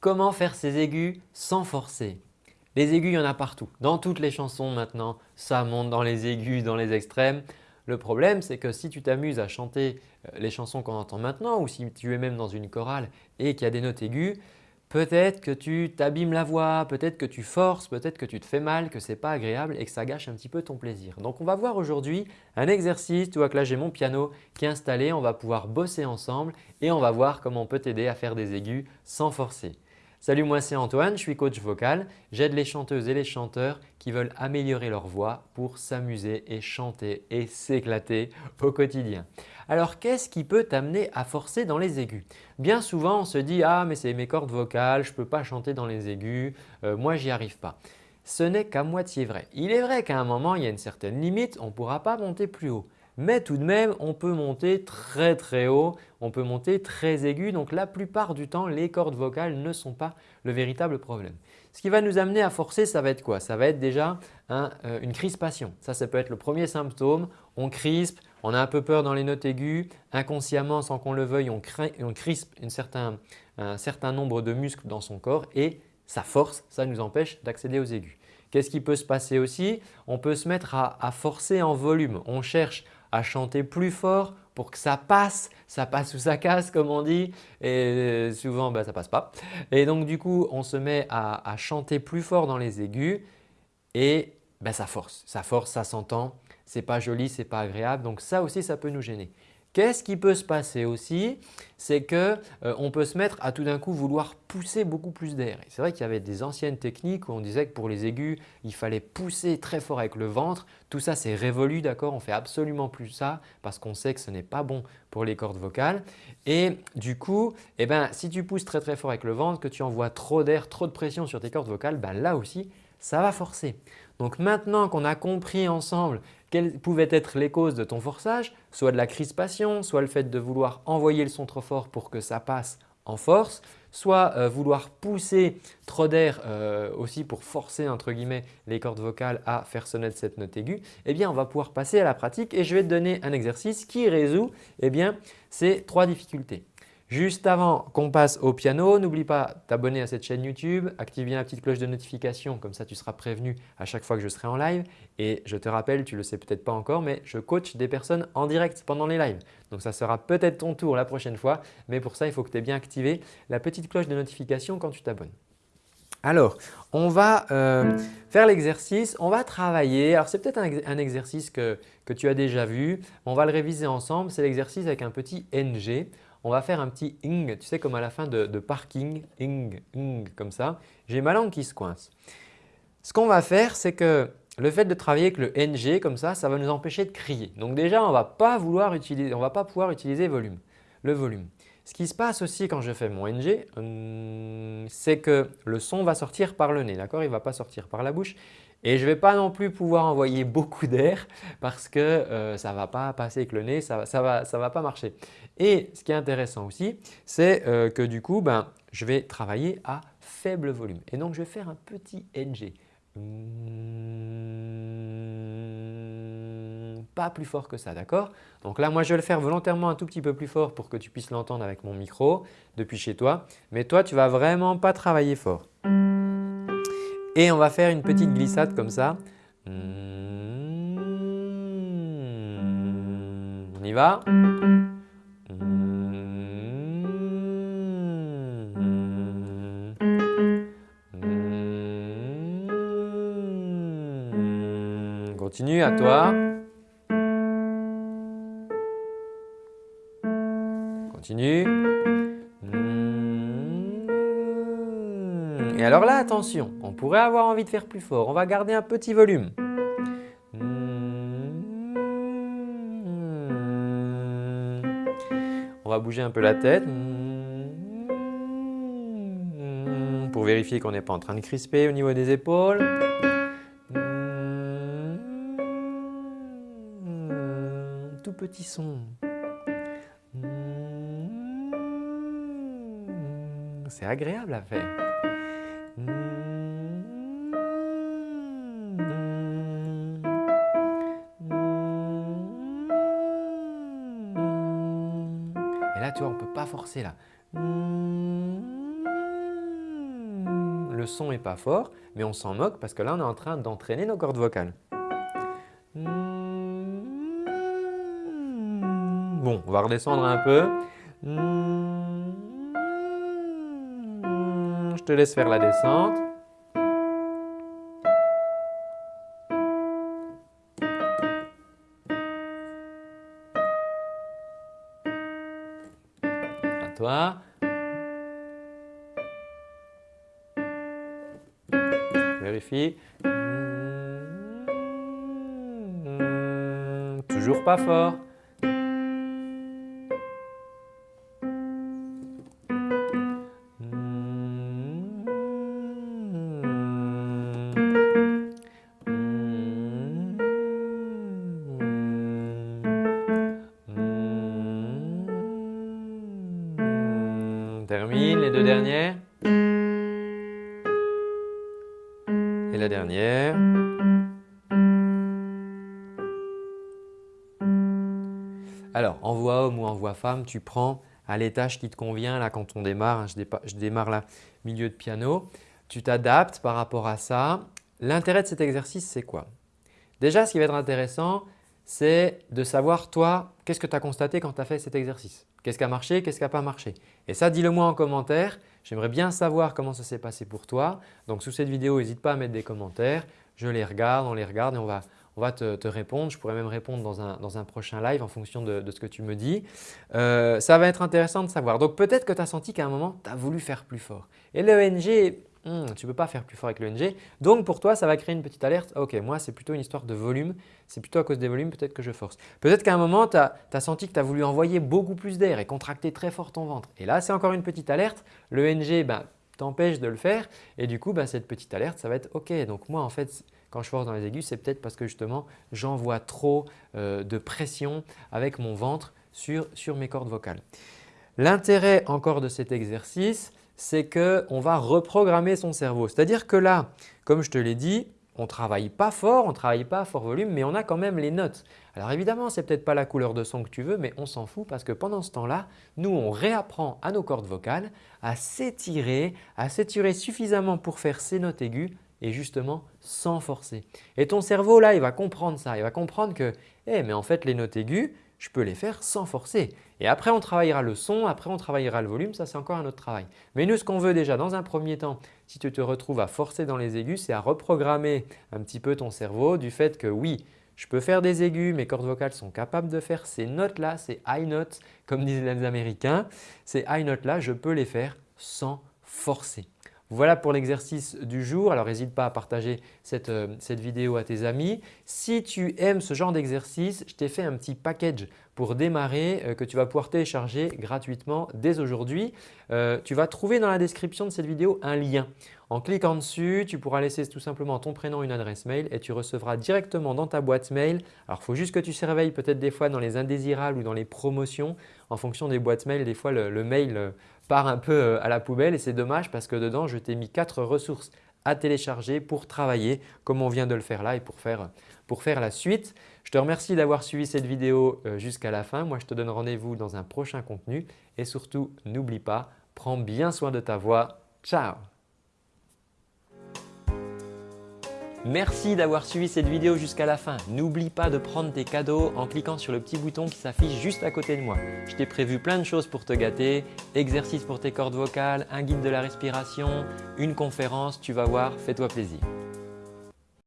Comment faire ces aigus sans forcer? Les aigus, il y en a partout. Dans toutes les chansons maintenant, ça monte dans les aigus, dans les extrêmes. Le problème, c'est que si tu t'amuses à chanter euh, les chansons qu'on entend maintenant ou si tu es même dans une chorale et qu'il y a des notes aiguës, peut-être que tu t'abîmes la voix, peut-être que tu forces, peut-être que tu te fais mal, que ce n'est pas agréable et que ça gâche un petit peu ton plaisir. Donc on va voir aujourd'hui un exercice, tu vois que là j'ai mon piano qui est installé, on va pouvoir bosser ensemble et on va voir comment on peut t'aider à faire des aigus sans forcer. Salut, moi c'est Antoine, je suis coach vocal. J'aide les chanteuses et les chanteurs qui veulent améliorer leur voix pour s'amuser et chanter et s'éclater au quotidien. Alors qu'est-ce qui peut t'amener à forcer dans les aigus? Bien souvent on se dit « Ah mais c'est mes cordes vocales, je ne peux pas chanter dans les aigus, euh, moi j'y arrive pas ». Ce n'est qu'à moitié vrai. Il est vrai qu'à un moment il y a une certaine limite, on ne pourra pas monter plus haut mais tout de même on peut monter très très haut, on peut monter très aigu donc la plupart du temps les cordes vocales ne sont pas le véritable problème. Ce qui va nous amener à forcer ça va être quoi? Ça va être déjà euh, une crispation. Ça, ça peut être le premier symptôme, on crispe, on a un peu peur dans les notes aiguës, inconsciemment sans qu'on le veuille on, crispe un certain nombre de muscles dans son corps et ça force, ça nous empêche d'accéder aux aigus. Qu'est-ce qui peut se passer aussi? On peut se mettre à forcer en volume. On cherche à chanter plus fort pour que ça passe, ça passe ou ça casse comme on dit et souvent bah, ça passe pas. Et donc du coup on se met à, chanter plus fort dans les aigus et bah, ça force, ça force, ça s'entend, ce n'est pas joli, ce n'est pas agréable donc ça aussi ça peut nous gêner. Qu'est-ce qui peut se passer aussi C'est qu'on euh, peut se mettre à tout d'un coup vouloir pousser beaucoup plus d'air. C'est vrai qu'il y avait des anciennes techniques où on disait que pour les aigus, il fallait pousser très fort avec le ventre. Tout ça c'est révolu, d'accord? On fait absolument plus ça parce qu'on sait que ce n'est pas bon pour les cordes vocales. Et du coup, eh ben, si tu pousses très très fort avec le ventre, que tu envoies trop d'air, trop de pression sur tes cordes vocales, ben là aussi ça va forcer. Donc maintenant qu'on a compris ensemble quelles pouvaient être les causes de ton forçage, soit de la crispation, soit le fait de vouloir envoyer le son trop fort pour que ça passe en force, soit euh, vouloir pousser trop d'air euh, aussi pour forcer entre guillemets les cordes vocales à faire sonner cette note aiguë, eh bien on va pouvoir passer à la pratique et je vais te donner un exercice qui résout eh bien, ces trois difficultés. Juste avant qu'on passe au piano, n'oublie pas t'abonner à cette chaîne YouTube, active bien la petite cloche de notification, comme ça tu seras prévenu à chaque fois que je serai en live. Et je te rappelle, tu le sais peut-être pas encore, mais je coach des personnes en direct pendant les lives. Donc ça sera peut-être ton tour la prochaine fois, mais pour ça il faut que tu aies bien activé la petite cloche de notification quand tu t'abonnes. Alors, on va euh, faire l'exercice, on va travailler. Alors, c'est peut-être un, exercice que, que, tu as déjà vu. On va le réviser ensemble. C'est l'exercice avec un petit NG on va faire un petit ing, tu sais comme à la fin de, parking, ing, ing comme ça. J'ai ma langue qui se coince. Ce qu'on va faire, c'est que le fait de travailler avec le ng comme ça, ça va nous empêcher de crier. Donc déjà, on ne va pas vouloir on va pas pouvoir utiliser volume, le volume. Ce qui se passe aussi quand je fais mon ng, hum, c'est que le son va sortir par le nez, d'accord? Il ne va pas sortir par la bouche et je ne vais pas non plus pouvoir envoyer beaucoup d'air parce que euh, ça ne va pas passer avec le nez, ça ne va, pas marcher. Et ce qui est intéressant aussi, c'est euh, que du coup, ben, je vais travailler à faible volume. Et donc, je vais faire un petit NG. Mmh, pas plus fort que ça, d'accord? Donc là, moi, je vais le faire volontairement un tout petit peu plus fort pour que tu puisses l'entendre avec mon micro depuis chez toi. Mais toi, tu ne vas vraiment pas travailler fort. Et on va faire une petite glissade comme ça. On y va Continue à toi. Continue. Et alors là, attention, on pourrait avoir envie de faire plus fort. On va garder un petit volume. On va bouger un peu la tête pour vérifier qu'on n'est pas en train de crisper au niveau des épaules. Tout petit son. C'est agréable à faire. Tu vois, on peut pas forcer là. le son n'est pas fort, mais on s'en moque parce que là, on est en train d'entraîner nos cordes vocales. Bon, on va redescendre un peu. Je te laisse faire la descente. Toi. Vérifie. Toujours pas fort. Termine, les deux dernières. Et la dernière. Alors, en voix homme ou en voix femme, tu prends à l'étage qui te convient. Là, quand on démarre, hein, je, je démarre là, milieu de piano. Tu t'adaptes par rapport à ça. L'intérêt de cet exercice, c'est quoi? Déjà, ce qui va être intéressant, c'est de savoir toi, qu'est-ce que tu as constaté quand tu as fait cet exercice? Qu'est-ce qui a marché Qu'est-ce qui n'a pas marché? Et ça, dis-le moi en commentaire. J'aimerais bien savoir comment ça s'est passé pour toi. Donc sous cette vidéo, n'hésite pas à mettre des commentaires. Je les regarde, on les regarde et on va, on va te, répondre. Je pourrais même répondre dans un, dans un prochain live en fonction de, ce que tu me dis. Euh, ça va être intéressant de savoir. Donc peut-être que tu as senti qu'à un moment, tu as voulu faire plus fort. Et l'ENG, Hmm, tu ne peux pas faire plus fort avec le NG. Donc pour toi, ça va créer une petite alerte. Ok, moi c'est plutôt une histoire de volume, c'est plutôt à cause des volumes, peut-être que je force. Peut-être qu'à un moment, tu as, senti que tu as voulu envoyer beaucoup plus d'air et contracter très fort ton ventre. Et là, c'est encore une petite alerte. Le NG ben, t'empêche de le faire et du coup, ben, cette petite alerte, ça va être ok. Donc moi, en fait, quand je force dans les aigus, c'est peut-être parce que justement, j'envoie trop euh, de pression avec mon ventre sur mes cordes vocales. L'intérêt encore de cet exercice, c'est qu'on va reprogrammer son cerveau. C'est-à-dire que là, comme je te l'ai dit, on ne travaille pas fort, on ne travaille pas à fort volume, mais on a quand même les notes. Alors évidemment, ce n'est peut-être pas la couleur de son que tu veux, mais on s'en fout parce que pendant ce temps-là, nous, on réapprend à nos cordes vocales à s'étirer, à s'étirer suffisamment pour faire ces notes aiguës et justement sans forcer. Et ton cerveau là, il va comprendre ça, il va comprendre que eh, mais en fait les notes aiguës, je peux les faire sans forcer. Et après, on travaillera le son, après on travaillera le volume, ça c'est encore un autre travail. Mais nous, ce qu'on veut déjà dans un premier temps, si tu te retrouves à forcer dans les aigus, c'est à reprogrammer un petit peu ton cerveau du fait que oui, je peux faire des aigus, mes cordes vocales sont capables de faire ces notes-là, ces high notes comme disent les Américains. Ces high notes-là, je peux les faire sans forcer. Voilà pour l'exercice du jour. Alors n'hésite pas à partager euh, cette, vidéo à tes amis. Si tu aimes ce genre d'exercice, je t'ai fait un petit package pour démarrer euh, que tu vas pouvoir télécharger gratuitement dès aujourd'hui. Euh, tu vas trouver dans la description de cette vidéo un lien. En cliquant dessus, tu pourras laisser tout simplement ton prénom, une adresse mail et tu recevras directement dans ta boîte mail. Alors, il faut juste que tu surveilles peut-être des fois dans les indésirables ou dans les promotions. En fonction des boîtes mail, des fois le, mail euh, part un peu à la poubelle et c'est dommage parce que dedans, je t'ai mis quatre ressources à télécharger pour travailler comme on vient de le faire là et pour faire, la suite. Je te remercie d'avoir suivi cette vidéo euh, jusqu'à la fin. Moi, je te donne rendez-vous dans un prochain contenu et surtout, n'oublie pas, prends bien soin de ta voix. Ciao Merci d'avoir suivi cette vidéo jusqu'à la fin. N'oublie pas de prendre tes cadeaux en cliquant sur le petit bouton qui s'affiche juste à côté de moi. Je t'ai prévu plein de choses pour te gâter, exercices pour tes cordes vocales, un guide de la respiration, une conférence, tu vas voir, fais-toi plaisir.